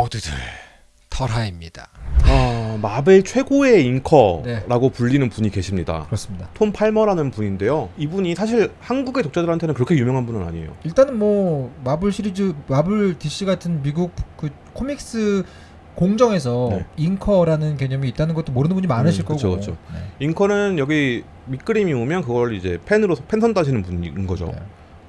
모두들 털하입니다. 아, 마벨 최고의 잉커라고 네. 불리는 분이 계십니다. 그렇습니다. 톰 팔머라는 분인데요. 이분이 사실 한국의 독자들한테는 그렇게 유명한 분은 아니에요. 일단은 뭐 마블 시리즈 마블 DC 같은 미국 그 코믹스 공정에서 네. 잉커라는 개념이 있다는 것도 모르는 분이 많으실 음, 그쵸, 거고. 그쵸. 네. 잉커는 여기 밑그림이 오면 그걸 이제 펜으로 펜선 따시는 분인 거죠.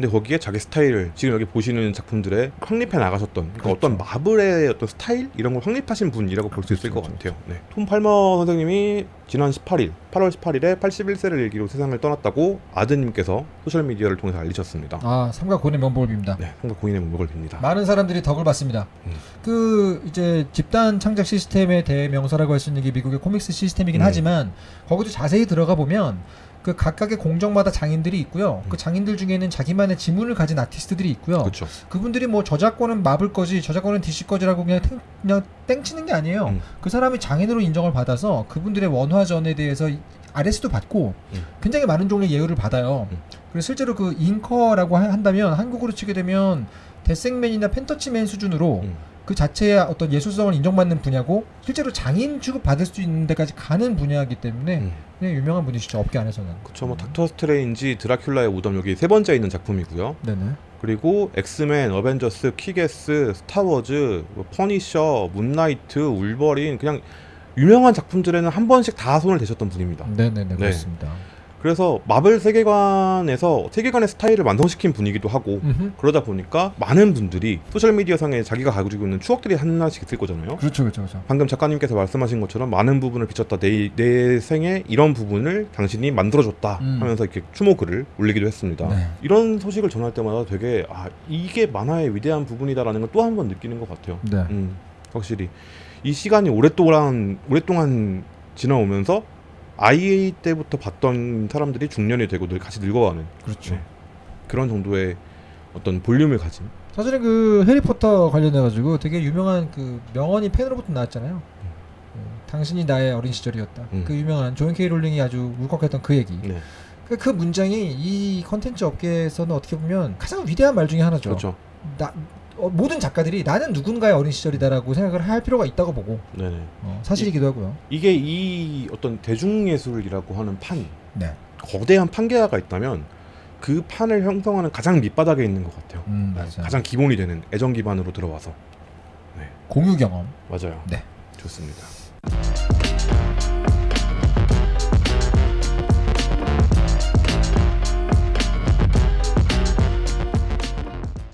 네. 근데 거기에 자기 스타일을 지금 여기 보시는 작품들에 확립해 나가셨던 그러니까 그렇죠. 어떤 마블의 어떤 스타일 이런 걸 확립하신 분이라고 볼 수 있을 그렇죠, 것 같아요. 네. 톰 팔머 선생님이 지난 18일, 8월 18일에 81세를 일기로 세상을 떠났다고 아드님께서 소셜 미디어를 통해서 알리셨습니다. 아 삼가 고인의 명복을 빕니다. 네, 삼가 고인의 명복을 빕니다. 많은 사람들이 덕을 봤습니다. 음. 그 이제 집단 창작 시스템의 대명사라고 할 수 있는 게 미국의 코믹스 시스템이긴 네. 하지만 거기도 자세히 들어가 보면 그 각각의 공정마다 장인들이 있고요. 음. 그 장인들 중에는 자기만의 지문을 가진 아티스트들이 있고요. 그렇죠. 그분들이 뭐 저작권은 마블 거지, 저작권은 DC 거지라고 그냥 탱, 그냥 땡치는 게 아니에요. 음. 그 사람이 장인으로 인정을 받아서 그분들의 원화전에 대해서 이- RS도 받고 음. 굉장히 많은 종류의 예우를 받아요. 음. 그래서 실제로 그 잉커라고 하- 한다면 한국으로 치게 되면 데생맨이나 펜터치맨 수준으로 음. 그 자체의 어떤 예술성을 인정받는 분야고 실제로 장인 취급 받을 수 있는 데까지 가는 분야이기 때문에 음. 그냥 유명한 분이시죠 업계 안에서는. 그쵸 뭐 닥터 스트레인지 드라큘라의 무덤 여기 세 번째 있는 작품이고요. 네네. 그리고 엑스맨, 어벤져스, 키게스, 스타워즈, 뭐 퍼니셔, 문나이트, 울버린 그냥 유명한 작품들에는 한 번씩 다 손을 대셨던 분입니다. 네네네 그렇습니다. 그래서 마블 세계관에서 세계관의 스타일을 완성시킨 분이기도 하고 음흠. 그러다 보니까 많은 분들이 소셜 미디어 상에 자기가 가지고 있는 추억들이 하나씩 있을 거잖아요. 그렇죠 그렇죠 그렇죠. 방금 작가님께서 말씀하신 것처럼 많은 부분을 비쳤다. 내, 내 생에 이런 부분을 당신이 만들어줬다 음. 하면서 이렇게 추모글을 올리기도 했습니다. 네. 이런 소식을 전할 때마다 되게 아 이게 만화의 위대한 부분이다라는 걸 또 한 번 느끼는 것 같아요. 네. 음, 확실히 이 시간이 오랫동안 오랫동안 지나오면서 아이 때부터 봤던 사람들이 중년이 되고 늘 같이 늙어가는 그렇죠. 네. 그런 정도의 어떤 볼륨을 가진 사실은 그 해리포터 관련해 가지고 되게 유명한 그 명언이 팬으로부터 나왔잖아요. 어, 당신이 나의 어린 시절이었다. 음. 그 유명한 조앤 케이 롤링이 아주 울컥했던 그 얘기. 네, 그, 그 문장이 이 컨텐츠 업계에서는 어떻게 보면 가장 위대한 말 중에 하나죠. 그렇죠. 나 어, 모든 작가들이 나는 누군가의 어린 시절이다라고 생각을 할 필요가 있다고 보고 네네. 어, 사실이기도 하고요. 이게 이 어떤 대중예술이라고 하는 판 네. 거대한 판계화가 있다면 그 판을 형성하는 가장 밑바닥에 있는 것 같아요. 음, 네. 가장 기본이 되는 애정 기반으로 들어와서 공유 경험. 맞아요. 네. 좋습니다.